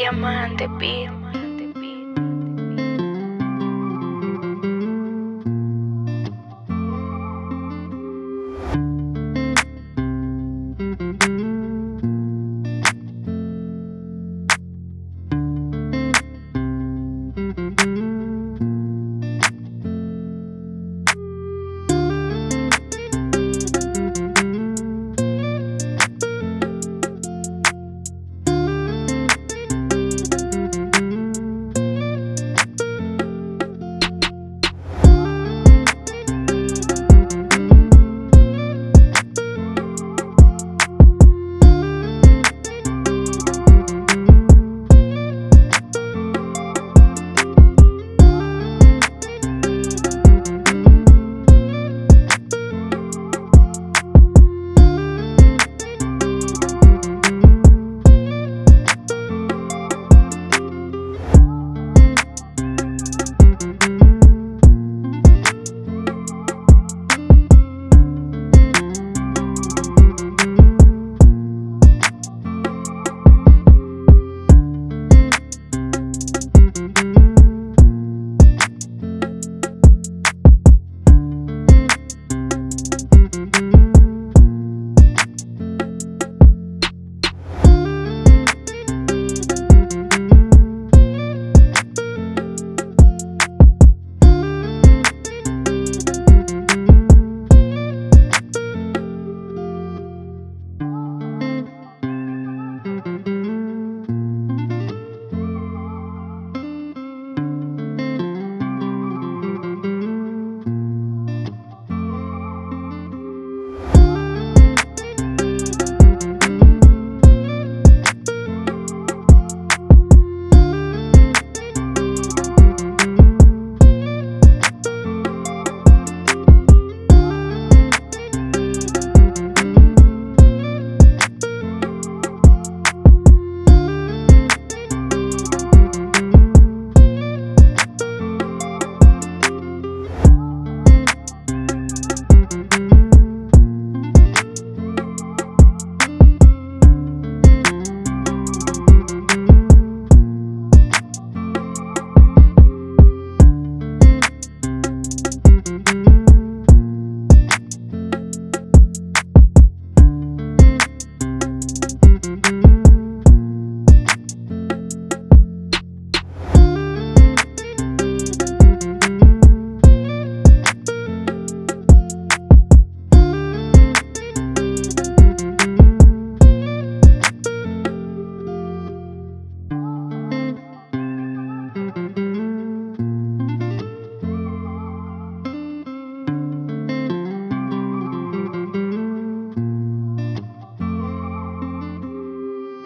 Diamante, beat.